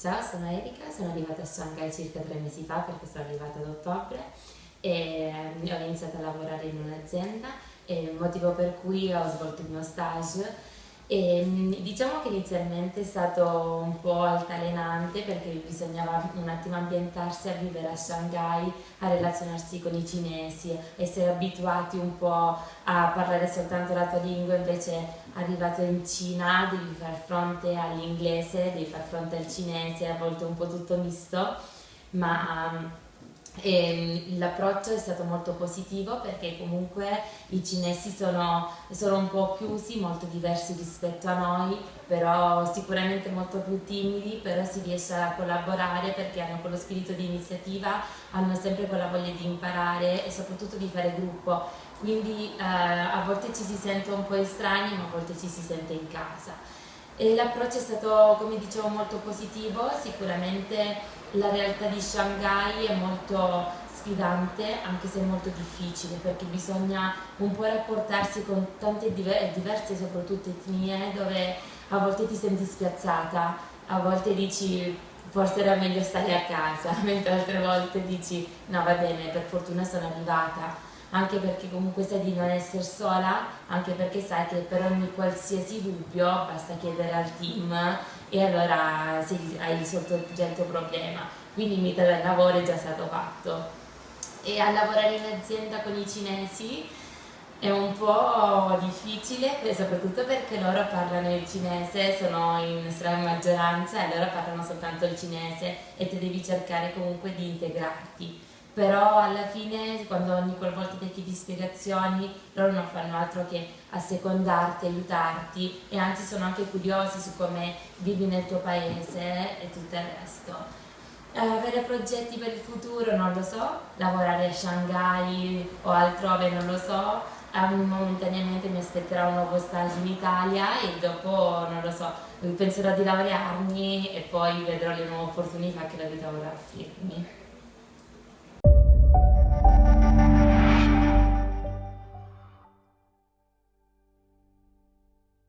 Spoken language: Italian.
Ciao, sono Erika, sono arrivata a Shanghai circa tre mesi fa perché sono arrivata ad ottobre e ho iniziato a lavorare in un'azienda motivo per cui ho svolto il mio stage e, diciamo che inizialmente è stato un po' altalenante perché bisognava un attimo ambientarsi a vivere a Shanghai, a relazionarsi con i cinesi, essere abituati un po' a parlare soltanto la tua lingua, invece arrivato in Cina devi far fronte all'inglese, devi far fronte al cinese, a volte un po' tutto misto, ma Mm, l'approccio è stato molto positivo perché comunque i cinesi sono, sono, un po' chiusi, molto diversi rispetto a noi, però sicuramente molto più timidi, però si riesce a collaborare perché hanno quello spirito di iniziativa, hanno sempre quella voglia di imparare e soprattutto di fare gruppo, quindi eh, a volte ci si sente un po' estranei ma a volte ci si sente in casa. L'approccio è stato, come dicevo, molto positivo, sicuramente la realtà di Shanghai è molto sfidante anche se molto difficile perché bisogna un po' rapportarsi con tante diverse soprattutto etnie dove a volte ti senti spiazzata, a volte dici forse era meglio stare a casa, mentre altre volte dici no va bene per fortuna sono arrivata anche perché comunque sai di non essere sola, anche perché sai che per ogni qualsiasi dubbio basta chiedere al team e allora hai risolto il tuo problema. Quindi il mito del lavoro è già stato fatto. E a lavorare in azienda con i cinesi è un po' difficile, soprattutto perché loro parlano il cinese, sono in estrema maggioranza e loro parlano soltanto il cinese e tu devi cercare comunque di integrarti però alla fine quando ogni volta ti chiedi spiegazioni loro non fanno altro che assecondarti, aiutarti e anzi sono anche curiosi su come vivi nel tuo paese e tutto il resto. Eh, avere progetti per il futuro non lo so, lavorare a Shanghai o altrove non lo so, um, momentaneamente mi aspetterà un nuovo stage in Italia e dopo non lo so, penserò di laurearmi e poi vedrò le nuove opportunità che la vita vorrà offrirmi.